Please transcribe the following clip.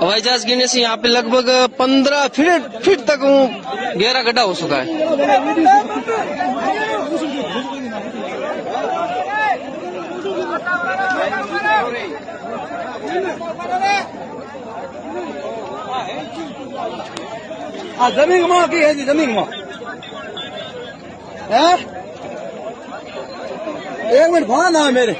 हवाई जहाज़ गिरने से यहाँ पे लगभग पंद्रह फीट फीट तक गहरा गड्ढा हो चुका है। हाँ, ज़मीन घुमाओ की है जी, ज़मीन घुमाओ है? हाँ? एक मिनट फ़ोन ना मेरे।